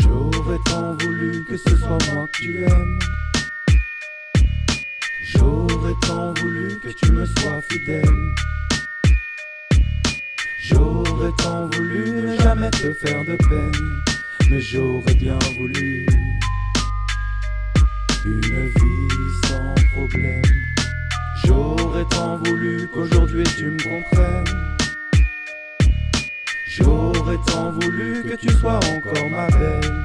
J'aurais tant voulu que ce soit moi que tu aimes. J'aurais tant voulu que tu me sois fidèle. J'aurais tant voulu ne jamais te faire de peine. Mais j'aurais bien voulu une vie sans problème. J'aurais tant voulu qu'aujourd'hui tu me comprennes. J'aurais tant voulu que tu sois encore ma belle.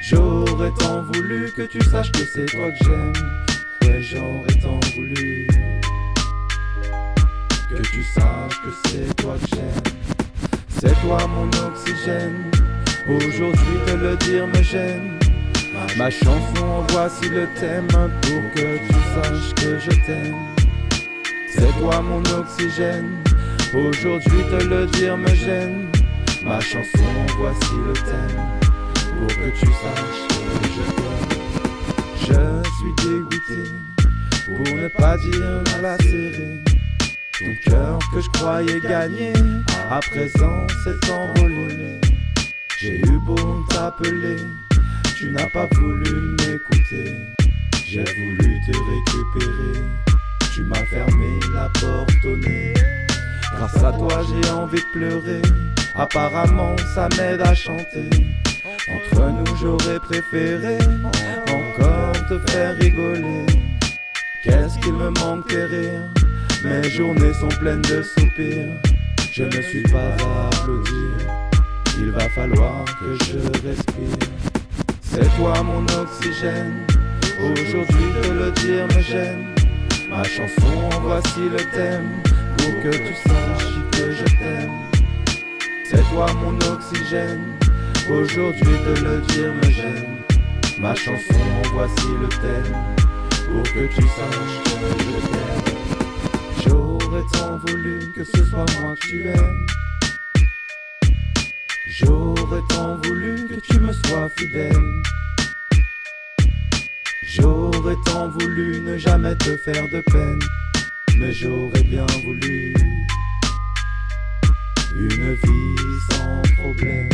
J'aurais tant voulu que tu saches que c'est toi que j'aime. Voulu que tu saches que c'est toi que j'aime. C'est toi mon oxygène. Aujourd'hui te le dire me gêne. Ma chanson, voici le thème pour que tu saches que je t'aime. C'est toi mon oxygène. Aujourd'hui te le dire me gêne. Ma chanson, voici le thème pour que tu saches que je t'aime. Je suis dégoûté pour ne pas dire la serré. Ton cœur que je croyais gagner, à présent s'est envolé. J'ai eu beau t'appeler, tu n'as pas voulu m'écouter. J'ai voulu te récupérer, tu m'as fermé la porte au nez. Grâce à toi j'ai envie de pleurer, apparemment ça m'aide à chanter. Entre nous j'aurais préféré encore te faire rigoler. Qu'est-ce qu'il me manque tes rires Mes journées sont pleines de soupirs. Je ne suis pas à applaudir. Il va falloir que je respire. C'est toi mon oxygène. Aujourd'hui de le dire me gêne. Ma chanson, voici le thème. Pour que tu saches que je t'aime. C'est toi mon oxygène. Aujourd'hui de le dire me gêne. Ma chanson, voici le thème. Pour que tu saches que je t'aime. J'aurais tant voulu que ce soit moi que tu aimes. J'aurais tant voulu que tu me sois fidèle. J'aurais tant voulu ne jamais te faire de peine. Mais j'aurais bien voulu une vie sans problème.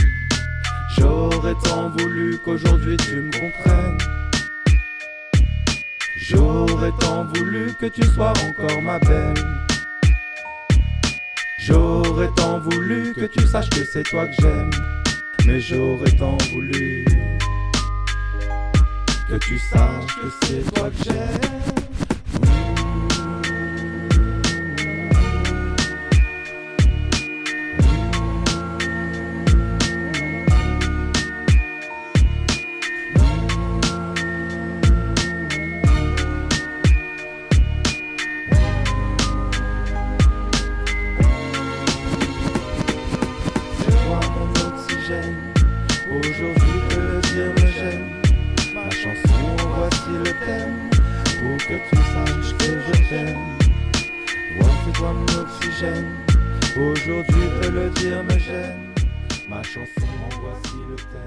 J'aurais tant voulu qu'aujourd'hui tu me comprennes. J'aurais tant voulu que tu sois encore ma belle. J'aurais tant voulu que tu saches que c'est toi que j'aime. Mais j'aurais tant voulu que tu saches que c'est toi que j'aime. Aujourd'hui de le dire me gêne. Ma chanson, voici le thème. Pour que tu saches que je t'aime. Voici toi mon oxygène. Aujourd'hui de le dire me gêne. Ma chanson, voici le thème. Que